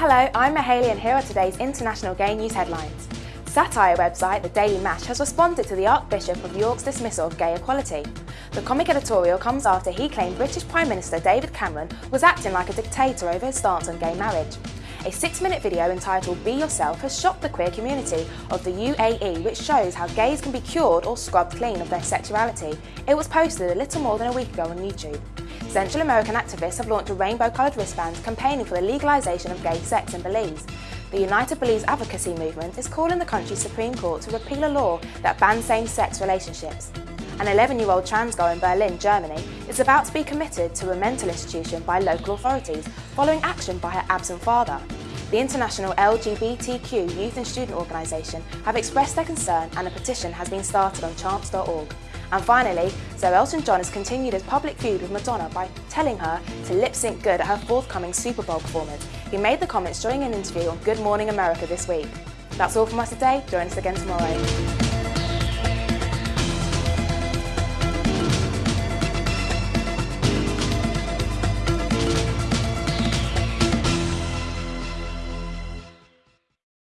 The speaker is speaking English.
Hello, I'm Mahalia and here are today's international gay news headlines. Satire website The Daily Mash has responded to the Archbishop of York's dismissal of gay equality. The comic editorial comes after he claimed British Prime Minister David Cameron was acting like a dictator over his stance on gay marriage. A six-minute video entitled Be Yourself has shocked the queer community of the UAE which shows how gays can be cured or scrubbed clean of their sexuality. It was posted a little more than a week ago on YouTube. Central American activists have launched a rainbow-coloured wristband campaigning for the legalisation of gay sex in Belize. The United Belize Advocacy Movement is calling the country's Supreme Court to repeal a law that bans same-sex relationships. An 11-year-old trans girl in Berlin, Germany, is about to be committed to a mental institution by local authorities following action by her absent father. The International LGBTQ Youth and Student Organisation have expressed their concern and a petition has been started on change.org. And finally, Sir Elton John has continued his public feud with Madonna by telling her to lip-sync good at her forthcoming Super Bowl performance. He made the comments during an interview on Good Morning America this week. That's all from us today. Join us again tomorrow.